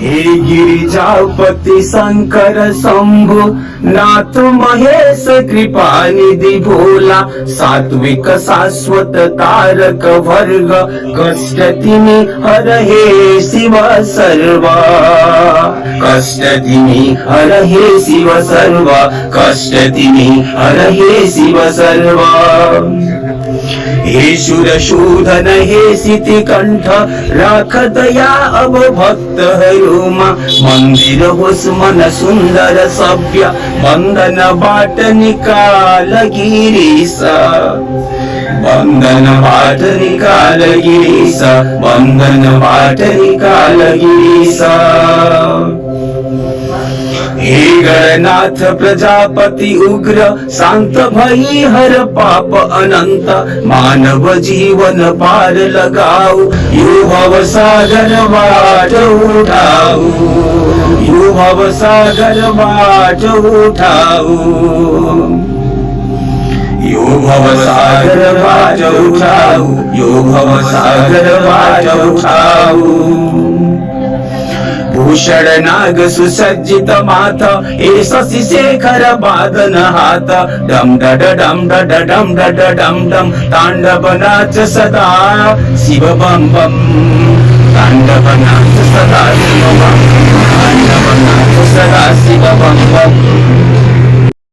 हे गिरिजापति शंकर शंभु, नाथ महेश कृपा निधि भोला, सात्विक शाश्वत तारक वर्ग, कष्ट तिमी हर हे शिव सर्व। कष्ट तिमी हर हे शिव सर्व, कष्ट तिमी हर हे शिव सर्व। हे सुर हे सिति कण्ठ मन्दिर होस् मन सुन्दर सभ्य सव्य वन्दनपाटनिकाल गिरिश निकाल वन्दनपाटनिकालगिरि हे गणनाथ प्रजापति उग्र, शांत भई हर पाप अनंत, मानव जीवन पार लगाऊ यु भव सागर बाट उठाऊ यु भव सागर बाट उठाऊ। यो भव सागर बाट उठाऊ यो भव सागर बाट उठाऊ। भूषण नाग सुसज्जित माथ, ए शशि शेखर बादन हाथ। डम डड डम डड डम डड डम डम, तांडव नाच सदा। शिव बम बम, तांडव नाच सदा, शिव बम तांडव नाच सदा, शिव बम बम।